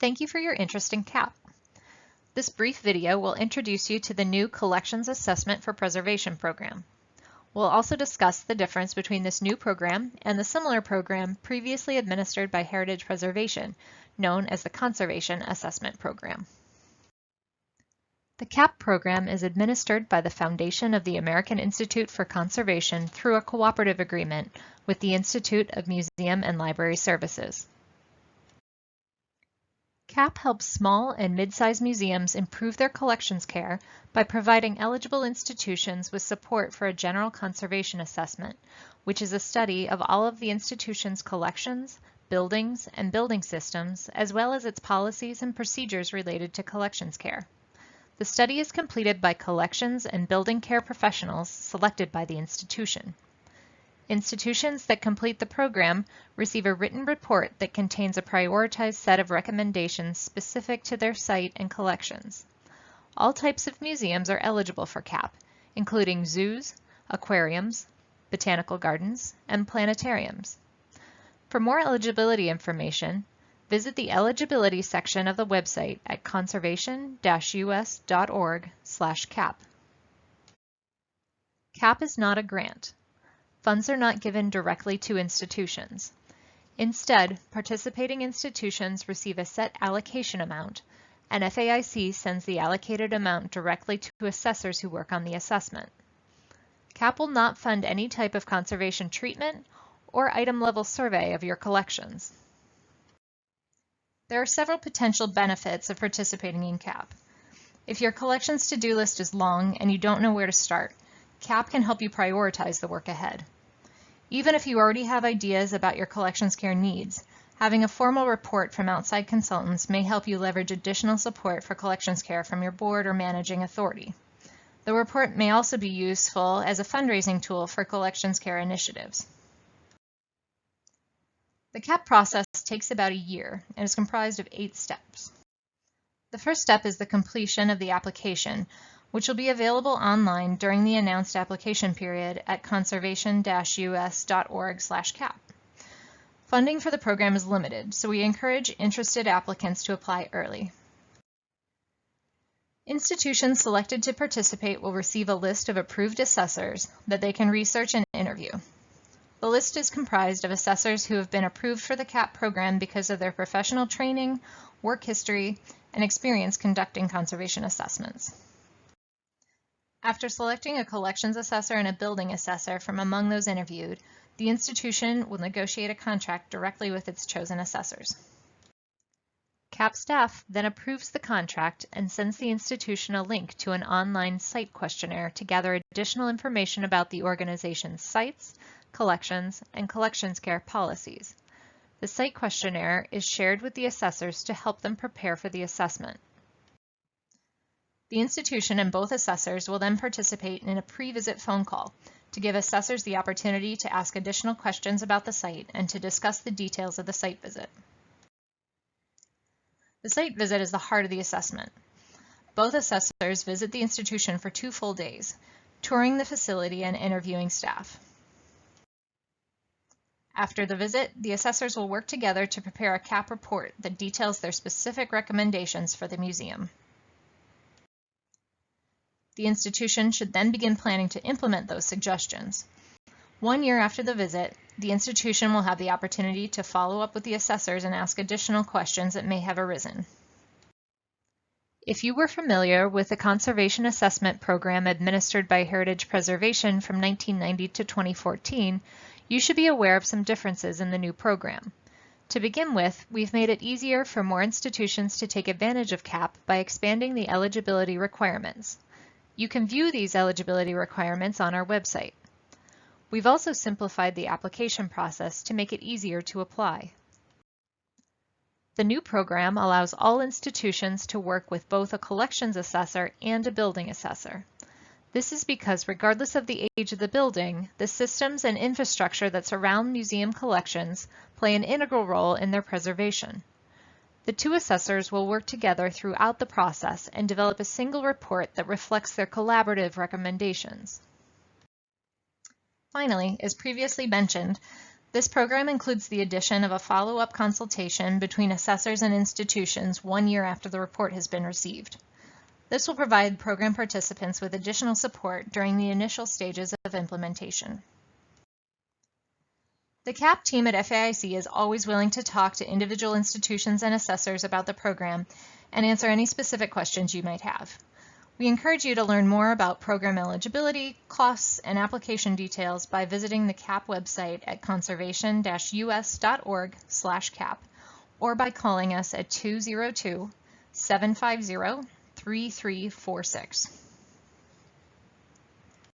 Thank you for your interest in CAP. This brief video will introduce you to the new Collections Assessment for Preservation program. We'll also discuss the difference between this new program and the similar program previously administered by Heritage Preservation, known as the Conservation Assessment Program. The CAP program is administered by the Foundation of the American Institute for Conservation through a cooperative agreement with the Institute of Museum and Library Services. CAP helps small and mid-sized museums improve their collections care by providing eligible institutions with support for a general conservation assessment, which is a study of all of the institution's collections, buildings, and building systems, as well as its policies and procedures related to collections care. The study is completed by collections and building care professionals selected by the institution. Institutions that complete the program receive a written report that contains a prioritized set of recommendations specific to their site and collections. All types of museums are eligible for CAP, including zoos, aquariums, botanical gardens, and planetariums. For more eligibility information, visit the eligibility section of the website at conservation-us.org/cap. CAP is not a grant. Funds are not given directly to institutions. Instead, participating institutions receive a set allocation amount, and FAIC sends the allocated amount directly to assessors who work on the assessment. CAP will not fund any type of conservation treatment or item-level survey of your collections. There are several potential benefits of participating in CAP. If your collection's to-do list is long and you don't know where to start, CAP can help you prioritize the work ahead. Even if you already have ideas about your collections care needs, having a formal report from outside consultants may help you leverage additional support for collections care from your board or managing authority. The report may also be useful as a fundraising tool for collections care initiatives. The CAP process takes about a year and is comprised of eight steps. The first step is the completion of the application, which will be available online during the announced application period at conservation-us.org/cap. Funding for the program is limited, so we encourage interested applicants to apply early. Institutions selected to participate will receive a list of approved assessors that they can research and interview. The list is comprised of assessors who have been approved for the CAP program because of their professional training, work history, and experience conducting conservation assessments. After selecting a collections assessor and a building assessor from among those interviewed, the institution will negotiate a contract directly with its chosen assessors. CAP staff then approves the contract and sends the institution a link to an online site questionnaire to gather additional information about the organization's sites, collections, and collections care policies. The site questionnaire is shared with the assessors to help them prepare for the assessment. The institution and both assessors will then participate in a pre-visit phone call to give assessors the opportunity to ask additional questions about the site and to discuss the details of the site visit. The site visit is the heart of the assessment. Both assessors visit the institution for two full days, touring the facility and interviewing staff. After the visit, the assessors will work together to prepare a CAP report that details their specific recommendations for the museum. The institution should then begin planning to implement those suggestions. One year after the visit, the institution will have the opportunity to follow up with the assessors and ask additional questions that may have arisen. If you were familiar with the Conservation Assessment Program administered by Heritage Preservation from 1990 to 2014, you should be aware of some differences in the new program. To begin with, we've made it easier for more institutions to take advantage of CAP by expanding the eligibility requirements. You can view these eligibility requirements on our website. We've also simplified the application process to make it easier to apply. The new program allows all institutions to work with both a collections assessor and a building assessor. This is because regardless of the age of the building, the systems and infrastructure that surround museum collections play an integral role in their preservation. The two assessors will work together throughout the process and develop a single report that reflects their collaborative recommendations. Finally, as previously mentioned, This program includes the addition of a follow-up consultation between assessors and institutions one year after the report has been received. This will provide program participants with additional support during the initial stages of implementation. The CAP team at FAIC is always willing to talk to individual institutions and assessors about the program and answer any specific questions you might have. We encourage you to learn more about program eligibility, costs, and application details by visiting the CAP website at conservation-us.org/cap or by calling us at 202 750 3346.